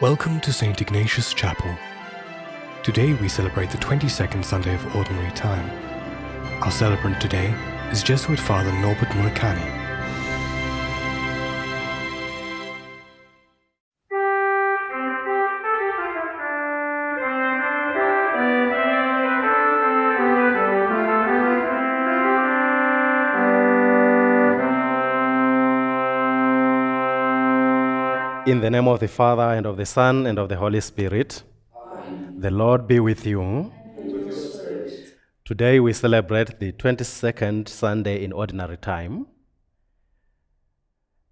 Welcome to St. Ignatius Chapel. Today we celebrate the 22nd Sunday of Ordinary Time. Our celebrant today is Jesuit Father Norbert Murakami. In the name of the Father, and of the Son, and of the Holy Spirit, the Lord be with you. Today we celebrate the 22nd Sunday in Ordinary Time,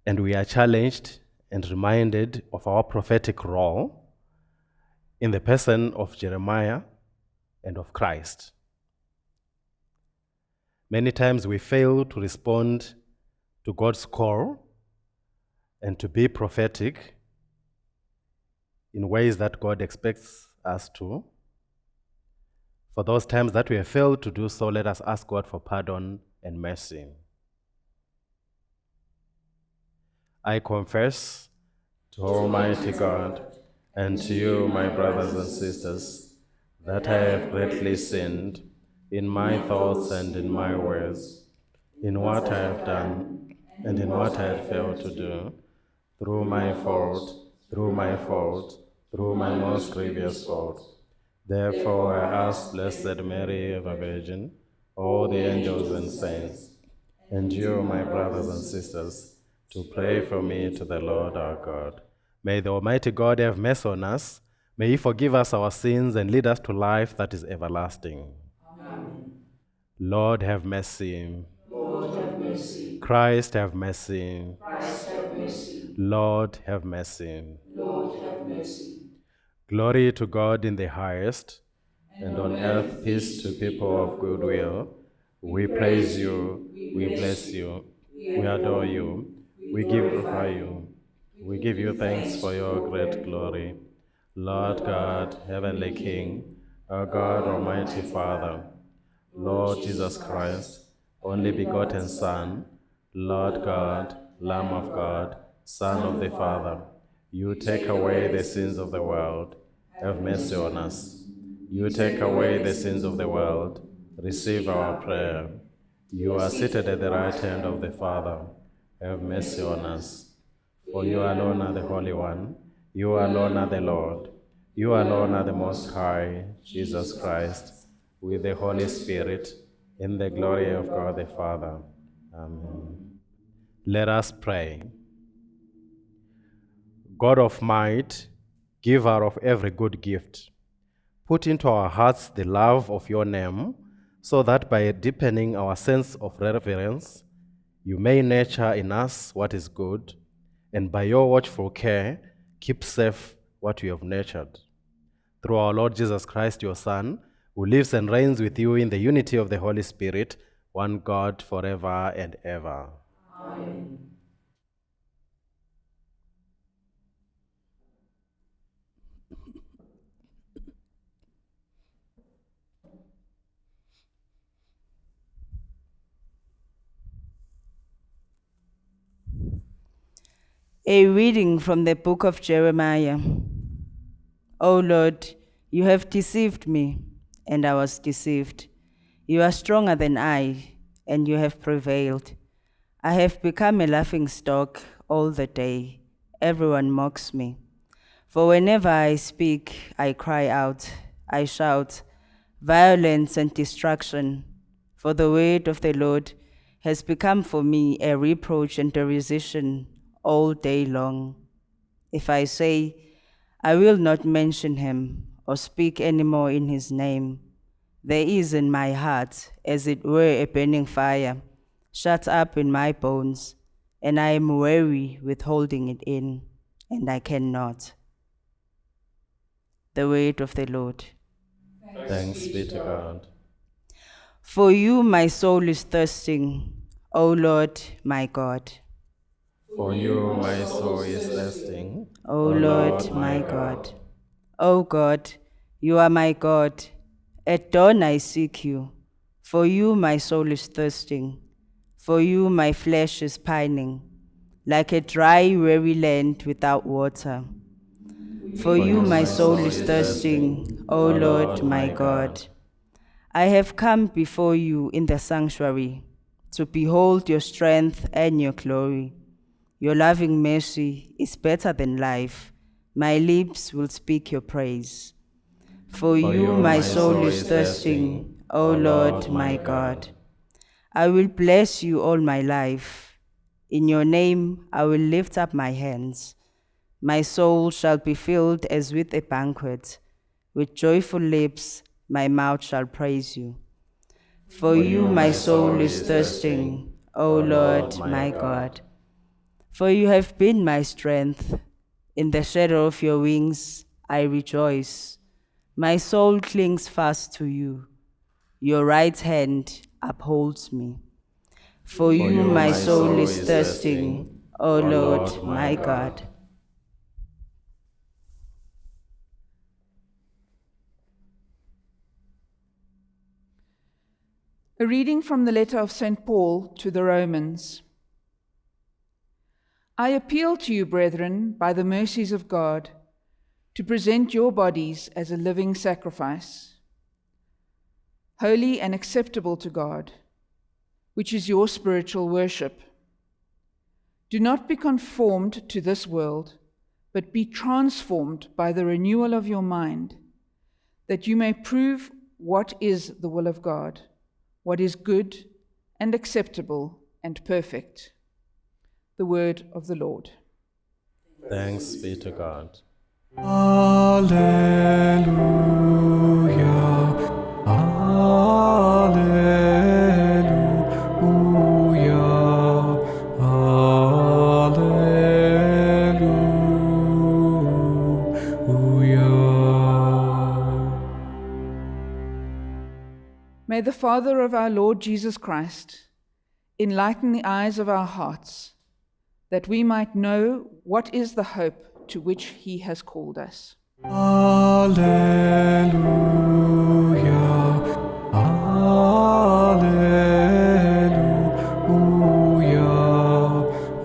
and we are challenged and reminded of our prophetic role in the person of Jeremiah and of Christ. Many times we fail to respond to God's call and to be prophetic in ways that God expects us to. For those times that we have failed to do so, let us ask God for pardon and mercy. I confess to Almighty God and to you, my brothers and sisters, that I have greatly sinned in my thoughts and in my words, in what I have done and in what I have failed to do through my fault, through my fault, through my most grievous fault. Therefore I ask Blessed Mary, ever Virgin, all the angels and saints, and you, my brothers and sisters, to pray for me to the Lord our God. May the Almighty God have mercy on us. May He forgive us our sins and lead us to life that is everlasting. Amen. Lord, have mercy. Lord, have mercy. Christ, have mercy. Christ, have mercy. Lord, have mercy. Lord, have mercy. Glory to God in the highest, and on earth peace to people of good will. We praise you, we bless you, we adore you, we glorify you. We give you thanks for your great glory. Lord God, heavenly King, our God, Almighty Father, Lord Jesus Christ, only begotten Son, Lord God, Lamb of God, Son of the Father, you take away the sins of the world. Have mercy on us. You take away the sins of the world. Receive our prayer. You are seated at the right hand of the Father. Have mercy on us. For you alone are the Holy One. You alone are the Lord. You alone are the Most High, Jesus Christ, with the Holy Spirit, in the glory of God the Father. Amen. Let us pray. God of might, giver of every good gift, put into our hearts the love of your name, so that by deepening our sense of reverence, you may nurture in us what is good, and by your watchful care, keep safe what you have nurtured. Through our Lord Jesus Christ, your Son, who lives and reigns with you in the unity of the Holy Spirit, one God forever and ever. Amen. A reading from the book of Jeremiah. O Lord, you have deceived me, and I was deceived. You are stronger than I, and you have prevailed. I have become a laughing stock all the day. Everyone mocks me. For whenever I speak, I cry out, I shout, violence and destruction. For the word of the Lord has become for me a reproach and derision all day long. If I say, I will not mention him or speak any more in his name, there is in my heart, as it were, a burning fire, shut up in my bones, and I am weary with holding it in, and I cannot. The word of the Lord. Thanks be to God. For you, my soul is thirsting, O Lord, my God. For you, my soul is thirsting. O Lord, my God. O God, you are my God. At dawn I seek you. For you, my soul is thirsting. For you, my flesh is pining, like a dry, weary land without water. For you my soul is thirsting, O Lord my God. I have come before you in the sanctuary to behold your strength and your glory. Your loving mercy is better than life. My lips will speak your praise. For you my soul is thirsting, O Lord my God. I will bless you all my life. In your name I will lift up my hands. My soul shall be filled as with a banquet. With joyful lips my mouth shall praise you. For you my soul is thirsting, O Lord my God. For you have been my strength. In the shadow of your wings I rejoice. My soul clings fast to you. Your right hand upholds me. For you my soul is thirsting, O Lord my God. A reading from the letter of St. Paul to the Romans. I appeal to you, brethren, by the mercies of God, to present your bodies as a living sacrifice, holy and acceptable to God, which is your spiritual worship. Do not be conformed to this world, but be transformed by the renewal of your mind, that you may prove what is the will of God what is good and acceptable and perfect. The word of the Lord. Thanks be to God. Alleluia. Alleluia. Alleluia. May the Father of our Lord Jesus Christ enlighten the eyes of our hearts, that we might know what is the hope to which he has called us. Alleluia. Alleluia.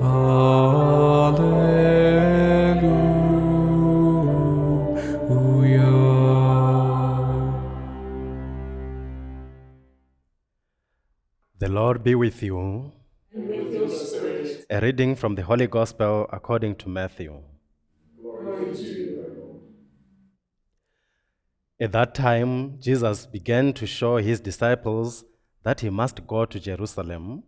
Alleluia. The Lord be with you. A reading from the Holy Gospel according to Matthew. At that time, Jesus began to show his disciples that he must go to Jerusalem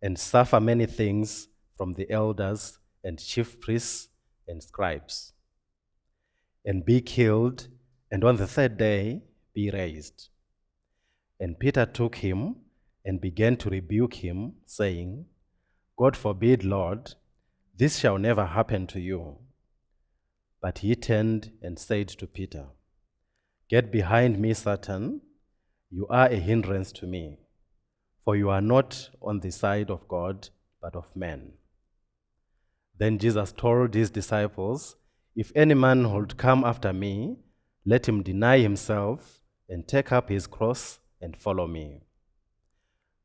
and suffer many things from the elders and chief priests and scribes, and be killed, and on the third day be raised. And Peter took him and began to rebuke him, saying, God forbid, Lord, this shall never happen to you. But he turned and said to Peter, Get behind me, Satan. You are a hindrance to me, for you are not on the side of God, but of men. Then Jesus told his disciples, If any man would come after me, let him deny himself and take up his cross and follow me.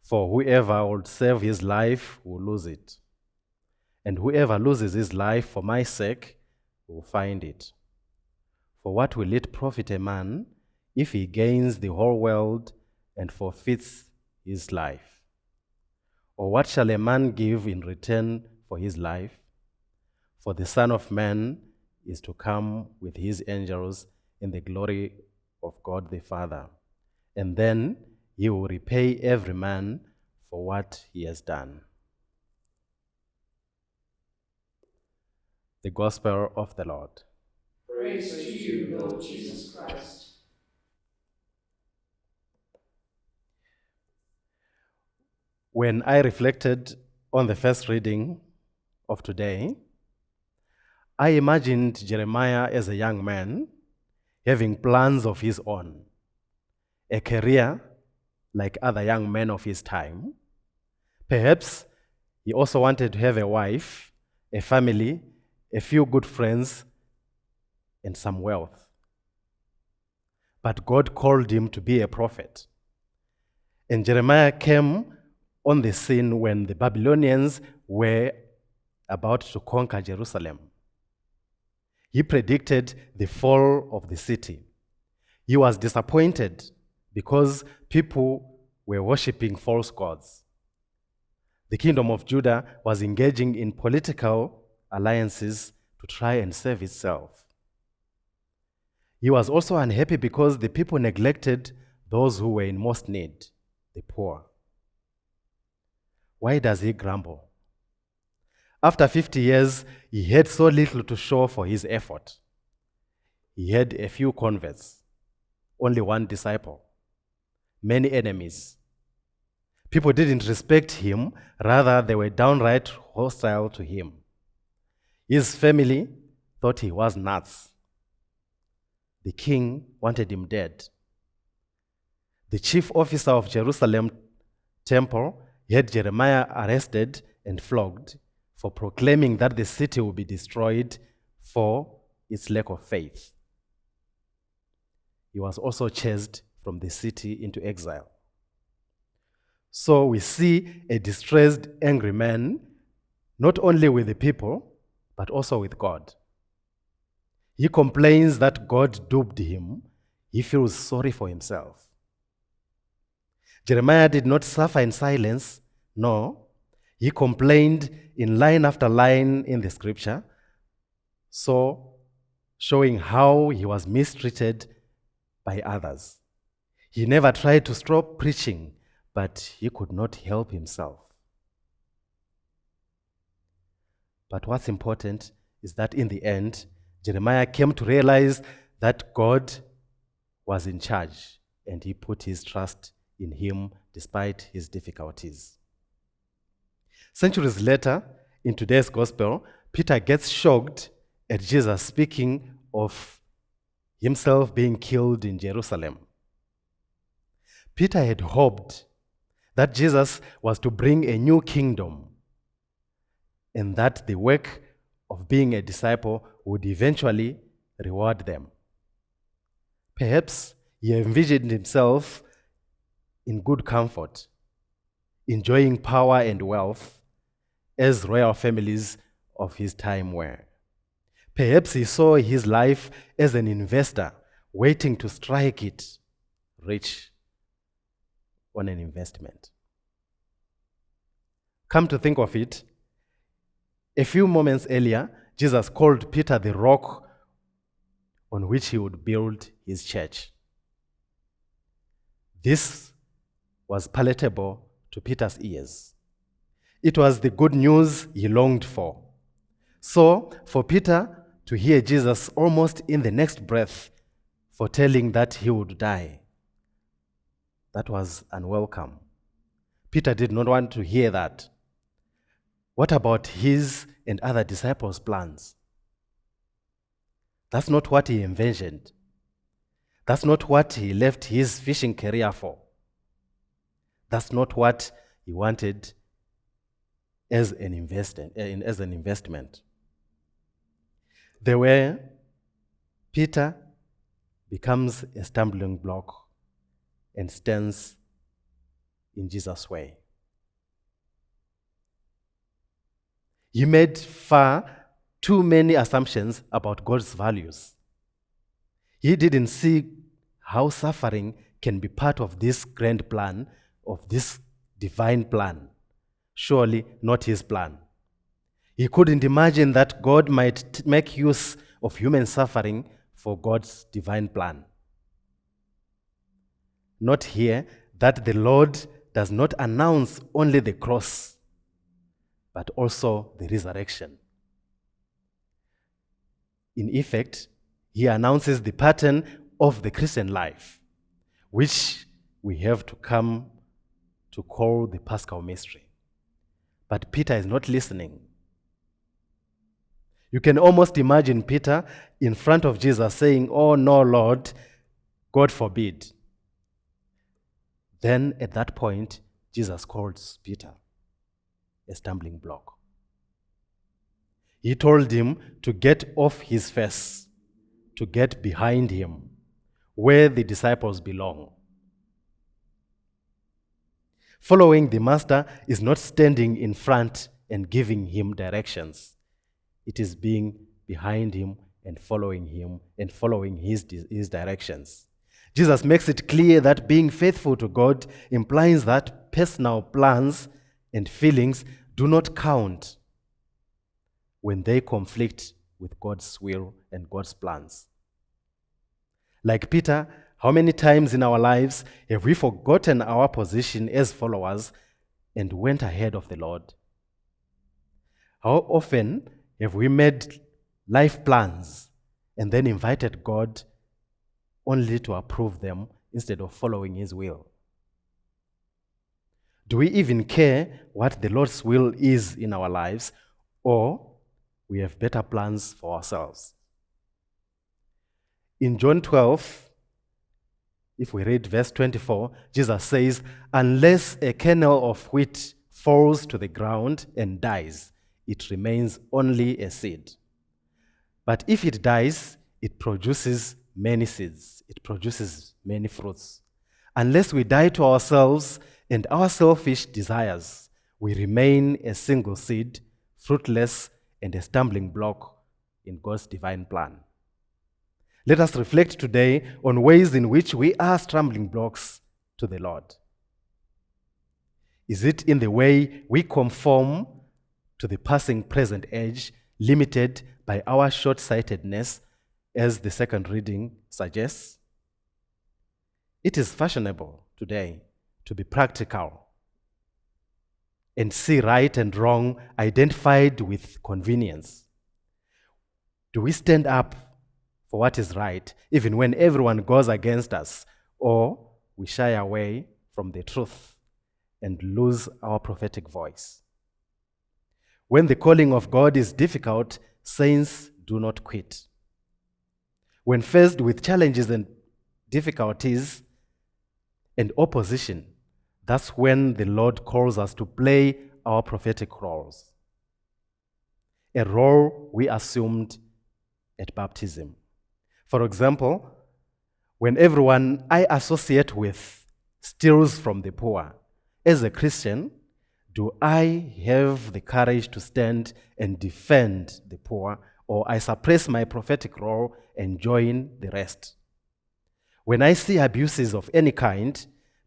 For whoever would save his life will lose it, and whoever loses his life for my sake will find it. For what will it profit a man if he gains the whole world and forfeits his life? Or what shall a man give in return for his life? For the Son of Man is to come with his angels in the glory of God the Father, and then he will repay every man for what he has done. The Gospel of the Lord. Praise to you, Lord Jesus Christ. When I reflected on the first reading of today, I imagined Jeremiah as a young man having plans of his own, a career like other young men of his time. Perhaps he also wanted to have a wife, a family, a few good friends, and some wealth. But God called him to be a prophet. And Jeremiah came on the scene when the Babylonians were about to conquer Jerusalem. He predicted the fall of the city. He was disappointed because people were worshipping false gods. The kingdom of Judah was engaging in political alliances to try and save itself. He was also unhappy because the people neglected those who were in most need, the poor. Why does he grumble? After 50 years, he had so little to show for his effort. He had a few converts, only one disciple, many enemies. People didn't respect him, rather, they were downright hostile to him. His family thought he was nuts. The king wanted him dead. The chief officer of Jerusalem temple had Jeremiah arrested and flogged for proclaiming that the city will be destroyed for its lack of faith. He was also chased from the city into exile. So we see a distressed, angry man, not only with the people, but also with God. He complains that God duped him. He feels sorry for himself. Jeremiah did not suffer in silence. No, he complained in line after line in the scripture, so showing how he was mistreated by others. He never tried to stop preaching, but he could not help himself. But what's important is that in the end, Jeremiah came to realize that God was in charge and he put his trust in him despite his difficulties. Centuries later, in today's gospel, Peter gets shocked at Jesus speaking of himself being killed in Jerusalem. Peter had hoped that Jesus was to bring a new kingdom and that the work of being a disciple would eventually reward them. Perhaps he envisioned himself in good comfort, enjoying power and wealth as royal families of his time were. Perhaps he saw his life as an investor waiting to strike it rich on an investment. Come to think of it, a few moments earlier, Jesus called Peter the rock on which he would build his church. This was palatable to Peter's ears. It was the good news he longed for. So, for Peter to hear Jesus almost in the next breath foretelling that he would die, that was unwelcome. Peter did not want to hear that. What about his and other disciples' plans? That's not what he envisioned. That's not what he left his fishing career for. That's not what he wanted as an, investment, as an investment. The way Peter becomes a stumbling block and stands in Jesus' way. He made far too many assumptions about God's values. He didn't see how suffering can be part of this grand plan, of this divine plan. Surely not his plan. He couldn't imagine that God might make use of human suffering for God's divine plan. Note here that the Lord does not announce only the cross, but also the resurrection. In effect, he announces the pattern of the Christian life, which we have to come to call the Paschal mystery. But Peter is not listening. You can almost imagine Peter in front of Jesus saying, Oh, no, Lord, God forbid. Then at that point, Jesus calls Peter a stumbling block. He told him to get off his face, to get behind him, where the disciples belong. Following the master is not standing in front and giving him directions, it is being behind him and following Him and following His, his directions. Jesus makes it clear that being faithful to God implies that personal plans and feelings do not count when they conflict with God's will and God's plans. Like Peter, how many times in our lives have we forgotten our position as followers and went ahead of the Lord? How often have we made life plans and then invited God only to approve them instead of following His will? Do we even care what the Lord's will is in our lives, or we have better plans for ourselves? In John 12, if we read verse 24, Jesus says, Unless a kernel of wheat falls to the ground and dies, it remains only a seed. But if it dies, it produces many seeds, it produces many fruits. Unless we die to ourselves and our selfish desires, we remain a single seed, fruitless, and a stumbling block in God's divine plan. Let us reflect today on ways in which we are stumbling blocks to the Lord. Is it in the way we conform to the passing present age, limited by our short sightedness, as the second reading suggests? It is fashionable today to be practical and see right and wrong identified with convenience. Do we stand up for what is right, even when everyone goes against us, or we shy away from the truth and lose our prophetic voice. When the calling of God is difficult, saints do not quit. When faced with challenges and difficulties and opposition, that's when the Lord calls us to play our prophetic roles. A role we assumed at baptism. For example, when everyone I associate with steals from the poor, as a Christian, do I have the courage to stand and defend the poor, or I suppress my prophetic role and join the rest? When I see abuses of any kind,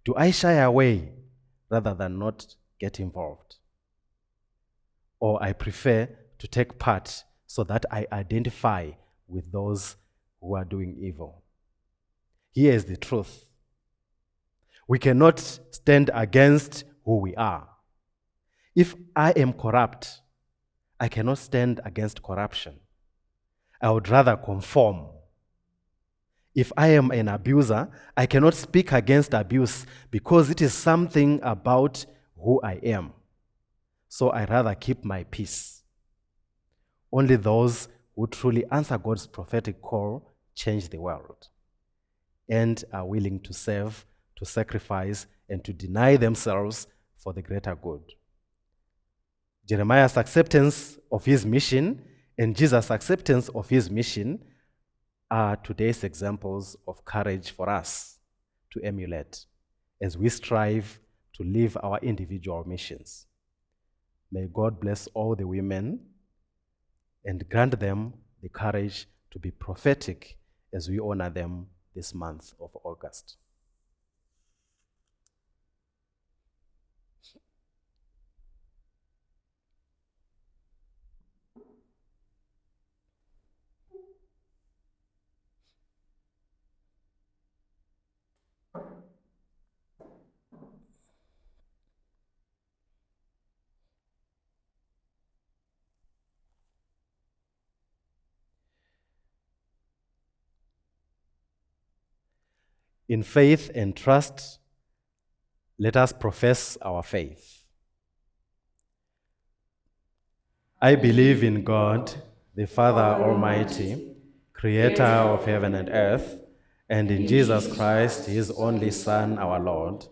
do I shy away rather than not get involved? Or I prefer to take part so that I identify with those who are doing evil. Here is the truth. We cannot stand against who we are. If I am corrupt, I cannot stand against corruption. I would rather conform. If I am an abuser, I cannot speak against abuse because it is something about who I am. So I rather keep my peace. Only those who truly answer God's prophetic call change the world and are willing to serve, to sacrifice, and to deny themselves for the greater good. Jeremiah's acceptance of his mission and Jesus' acceptance of his mission are today's examples of courage for us to emulate as we strive to live our individual missions. May God bless all the women and grant them the courage to be prophetic as we honor them this month of August. In faith and trust, let us profess our faith. I believe in God, the Father Almighty, creator of heaven and earth, and in Jesus Christ, his only Son, our Lord,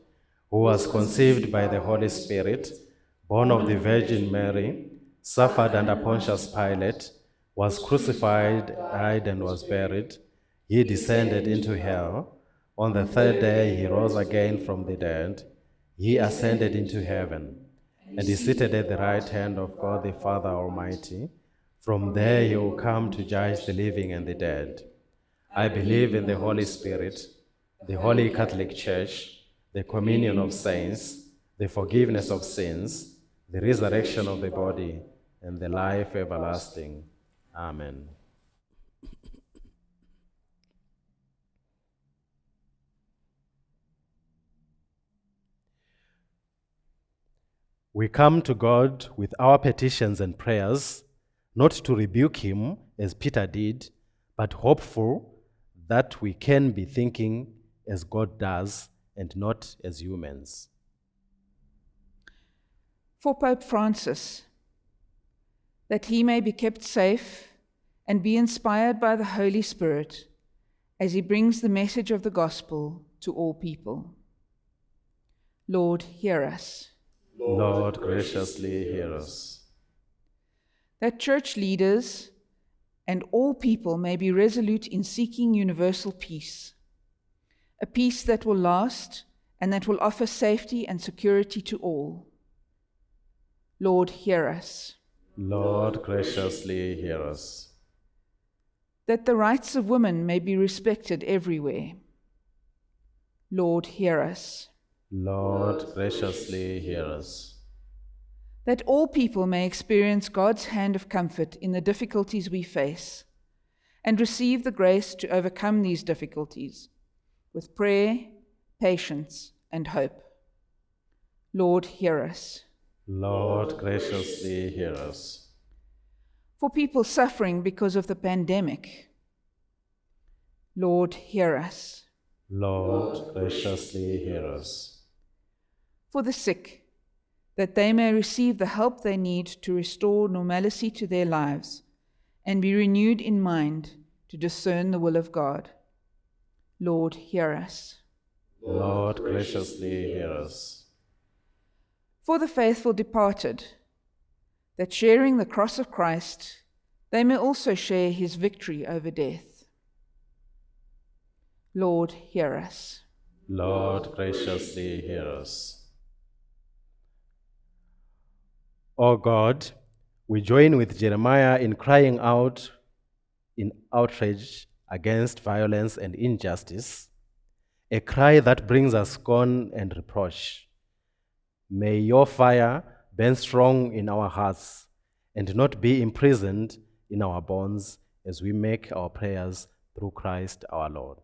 who was conceived by the Holy Spirit, born of the Virgin Mary, suffered under Pontius Pilate, was crucified, died, and was buried. He descended into hell. On the third day, he rose again from the dead. He ascended into heaven and is seated at the right hand of God the Father Almighty. From there he will come to judge the living and the dead. I believe in the Holy Spirit, the Holy Catholic Church, the communion of saints, the forgiveness of sins, the resurrection of the body, and the life everlasting. Amen. We come to God with our petitions and prayers, not to rebuke Him as Peter did, but hopeful that we can be thinking as God does and not as humans. For Pope Francis, that he may be kept safe and be inspired by the Holy Spirit as he brings the message of the gospel to all people. Lord, hear us. Lord, graciously hear us. That church leaders and all people may be resolute in seeking universal peace, a peace that will last and that will offer safety and security to all. Lord, hear us. Lord, graciously hear us. That the rights of women may be respected everywhere. Lord, hear us. Lord, graciously hear us. That all people may experience God's hand of comfort in the difficulties we face and receive the grace to overcome these difficulties with prayer, patience, and hope. Lord, hear us. Lord, graciously hear us. For people suffering because of the pandemic, Lord, hear us. Lord, graciously hear us. For the sick, that they may receive the help they need to restore normalcy to their lives and be renewed in mind to discern the will of God. Lord, hear us. Lord, graciously hear us. For the faithful departed, that sharing the cross of Christ, they may also share his victory over death. Lord, hear us. Lord, graciously hear us. O God, we join with Jeremiah in crying out in outrage against violence and injustice, a cry that brings us scorn and reproach. May your fire burn strong in our hearts and not be imprisoned in our bones as we make our prayers through Christ our Lord.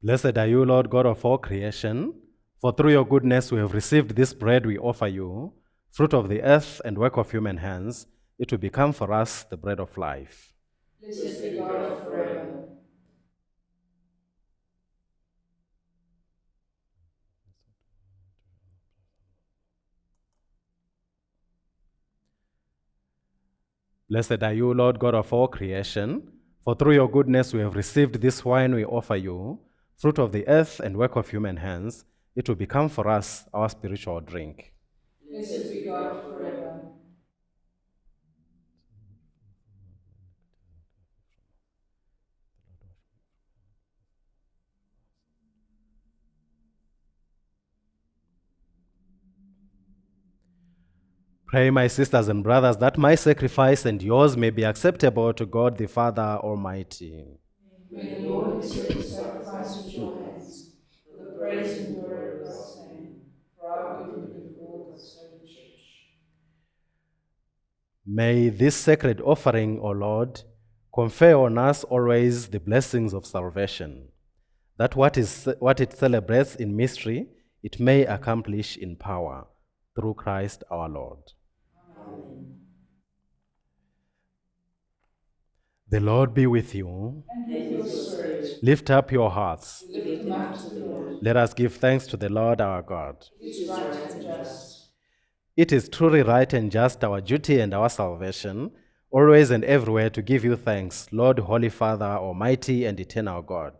Blessed are you, Lord God of all creation, for through your goodness we have received this bread we offer you, fruit of the earth and work of human hands. It will become for us the bread of life. Blessed be God forever. Blessed are you, Lord God of all creation, for through your goodness we have received this wine we offer you, fruit of the earth and work of human hands. It will become for us our spiritual drink. Blessed be God forever. Pray, my sisters and brothers, that my sacrifice and yours may be acceptable to God the Father Almighty. May the Lord accept the sacrifice at your hands for the praise and glory of God's name, for our good and the good of God's holy church. May this sacred offering, O Lord, confer on us always the blessings of salvation, that what, is, what it celebrates in mystery, it may accomplish in power, through Christ our Lord. The Lord be with you. and with. Lift up your hearts. Up to the Lord. Let us give thanks to the Lord our God. It is right and just. It is truly right and just, our duty and our salvation, always and everywhere to give you thanks, Lord, Holy Father, Almighty and eternal God,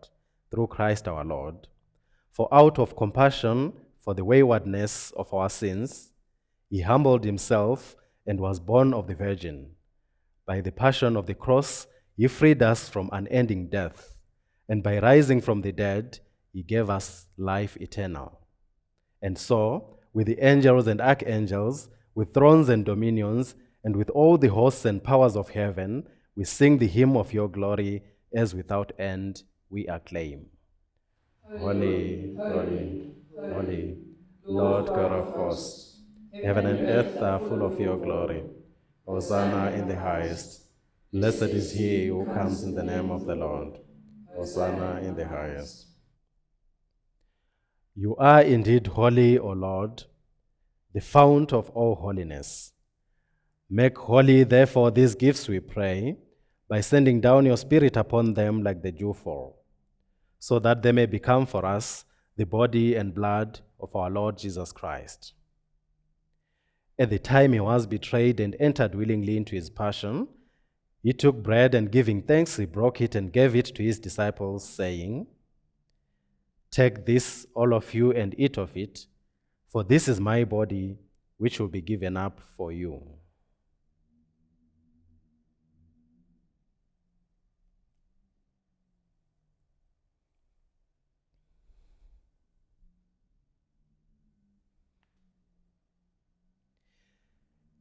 through Christ our Lord. For out of compassion for the waywardness of our sins, he humbled himself and was born of the Virgin. By the passion of the cross, he freed us from unending death, and by rising from the dead, he gave us life eternal. And so, with the angels and archangels, with thrones and dominions, and with all the hosts and powers of heaven, we sing the hymn of your glory, as without end we acclaim. Holy, holy, holy, Lord God of hosts, heaven and earth are full of your glory. Hosanna in the highest. Blessed is he who comes in the name of the Lord. Hosanna in the highest. You are indeed holy, O Lord, the fount of all holiness. Make holy, therefore, these gifts, we pray, by sending down your Spirit upon them like the dewfall, so that they may become for us the body and blood of our Lord Jesus Christ. At the time he was betrayed and entered willingly into his passion, he took bread and giving thanks, he broke it and gave it to his disciples, saying, Take this, all of you, and eat of it, for this is my body, which will be given up for you.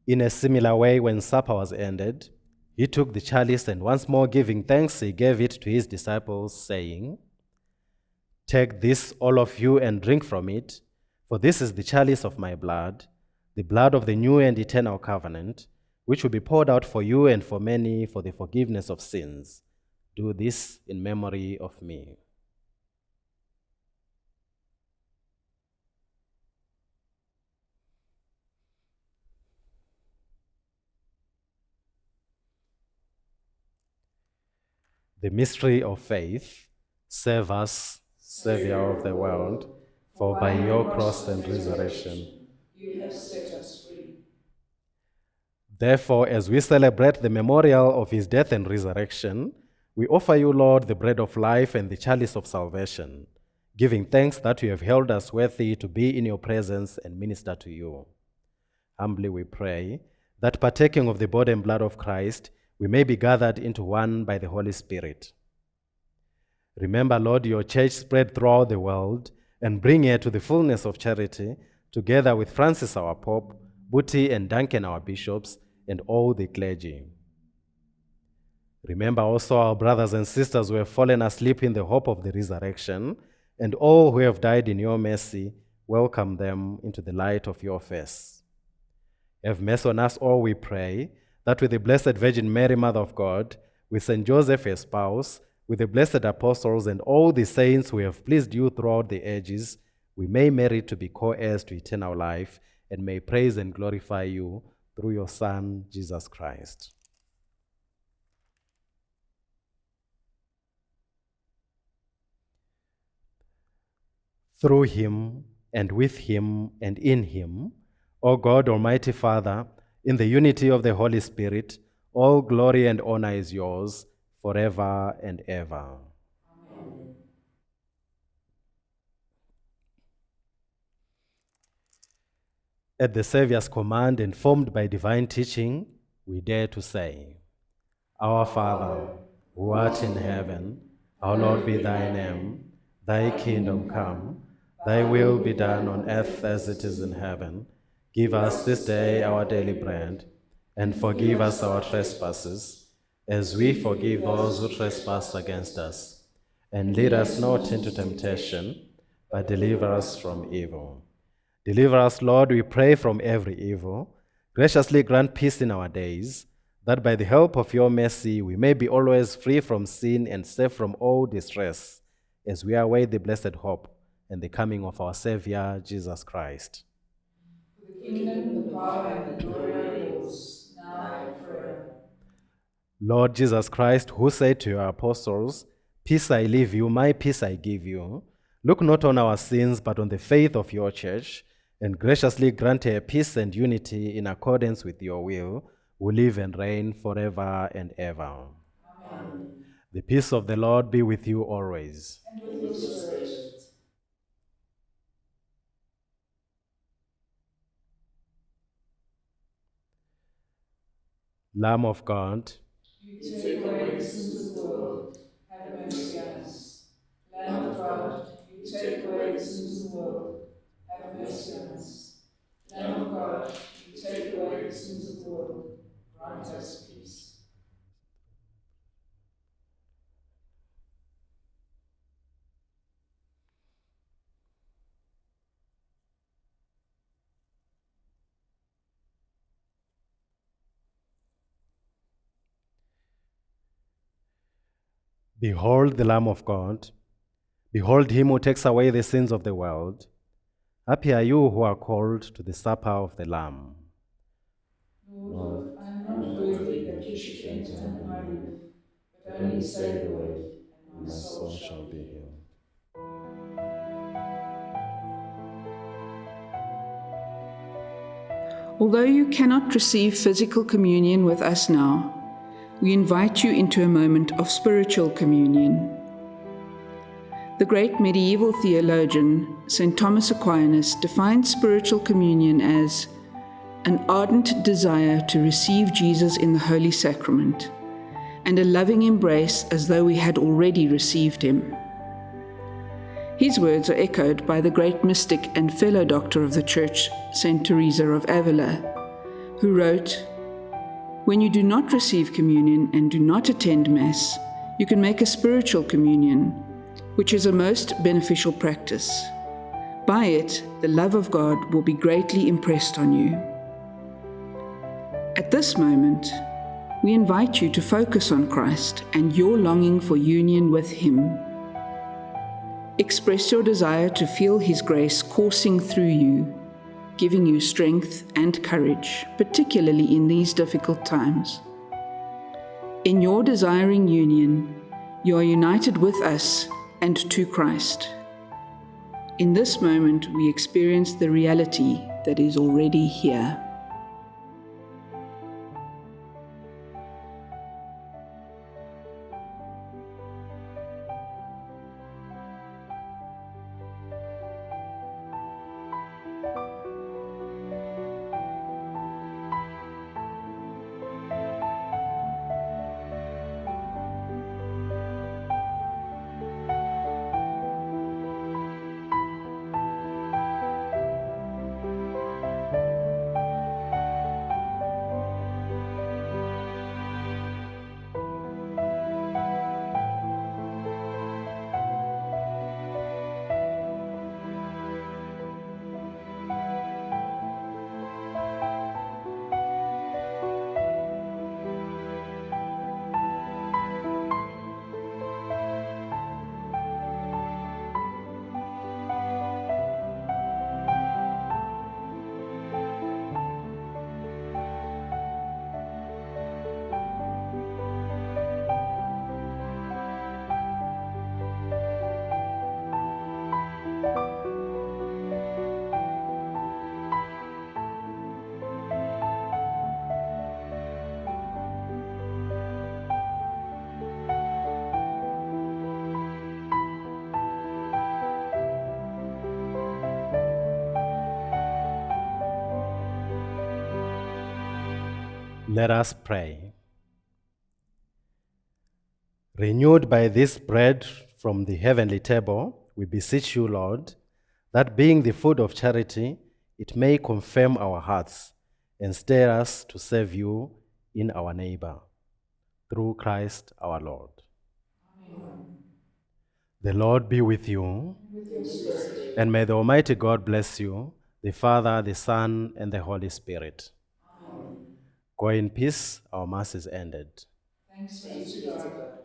In a similar way, when supper was ended, he took the chalice and once more giving thanks, he gave it to his disciples, saying, Take this, all of you, and drink from it, for this is the chalice of my blood, the blood of the new and eternal covenant, which will be poured out for you and for many for the forgiveness of sins. Do this in memory of me. The mystery of faith, save us, Savior of the world, for by your cross and resurrection. You have set us free. Therefore, as we celebrate the memorial of his death and resurrection, we offer you, Lord, the bread of life and the chalice of salvation, giving thanks that you have held us worthy to be in your presence and minister to you. Humbly we pray that partaking of the body and blood of Christ, we may be gathered into one by the Holy Spirit. Remember, Lord, your church spread throughout the world and bring her to the fullness of charity, together with Francis our Pope, Buti and Duncan our bishops, and all the clergy. Remember also our brothers and sisters who have fallen asleep in the hope of the resurrection, and all who have died in your mercy, welcome them into the light of your face. Have mercy on us all, we pray, that with the Blessed Virgin Mary, Mother of God, with Saint Joseph, her spouse, with the blessed apostles and all the saints who have pleased you throughout the ages, we may merit to be co heirs to eternal life and may praise and glorify you through your Son, Jesus Christ. Through him, and with him, and in him, O God, Almighty Father, in the unity of the Holy Spirit, all glory and honor is yours forever and ever. At the Saviour's command, informed by divine teaching, we dare to say, Our Father, who art in heaven, hallowed be thy name. Thy kingdom come, thy will be done on earth as it is in heaven. Give us this day our daily bread, and forgive us our trespasses, as we forgive those who trespass against us. And lead us not into temptation, but deliver us from evil. Deliver us, Lord, we pray, from every evil. Graciously grant peace in our days, that by the help of your mercy we may be always free from sin and safe from all distress, as we await the blessed hope and the coming of our Savior, Jesus Christ. The kingdom, the power, and the glory are yours, now and forever. Lord Jesus Christ, who said to your apostles, Peace I leave you, my peace I give you, look not on our sins, but on the faith of your church, and graciously grant her peace and unity in accordance with your will, who live and reign forever and ever. Amen. The peace of the Lord be with you always. And with your spirit. Lamb of God, You take away the sins of the world. Have mercy on us. Lamb of God, you take away the sins of the world. Have mercy on us. Lamb of God, you take away the sins of the world. Grant us behold the Lamb of God. Behold him who takes away the sins of the world. Happy are you who are called to the supper of the Lamb. Lord, I am not worthy that you should enter under my roof, but only say the word, and my soul shall be healed. Although you cannot receive physical communion with us now, we invite you into a moment of spiritual communion. The great medieval theologian, St. Thomas Aquinas, defined spiritual communion as an ardent desire to receive Jesus in the Holy Sacrament and a loving embrace as though we had already received him. His words are echoed by the great mystic and fellow doctor of the Church, St. Teresa of Avila, who wrote, When you do not receive communion and do not attend Mass, you can make a spiritual communion, which is a most beneficial practice. By it, the love of God will be greatly impressed on you. At this moment, we invite you to focus on Christ and your longing for union with Him. Express your desire to feel His grace coursing through you, giving you strength and courage, particularly in these difficult times. In your desiring union, you are united with us and to Christ. In this moment, we experience the reality that is already here. Let us pray. Renewed by this bread from the heavenly table, we beseech you, Lord, that being the food of charity, it may confirm our hearts and stir us to serve you in our neighbor. Through Christ our Lord. Amen. The Lord be with you. and may the Almighty God bless you, the Father, the Son, and the Holy Spirit. Go in peace. Our Mass is ended. Thanks be to God.